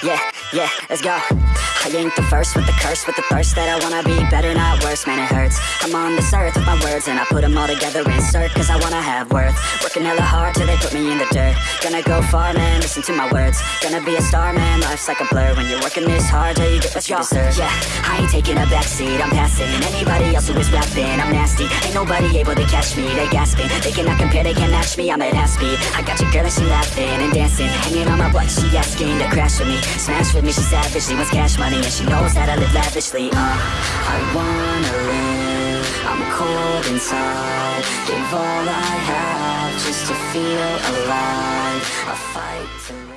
Yeah, yeah, let's go. I ain't the first with the curse, with the thirst that I wanna be better, not worse, man it hurts. I'm on this earth with my words and I put them all together, insert Cause I wanna have worth, working hella hard till they put me in the dirt. Gonna go far, man, listen to my words. Gonna be a star, man, life's like a blur. When you're working this hard till you get what you deserve. Yeah, I ain't taking a backseat, I'm passing. Anybody else who is rapping, I'm nasty. Ain't nobody able to catch me, they gasping. They cannot compare, they can't match me, I'm at half speed I got your girl and she laughing and dancing Hanging on my butt, she asking to crash with me. Smash with me, she savage, she wants cash money And she knows that I live lavishly, uh I wanna live, I'm cold inside. Give all I have just to feel alive. I fight to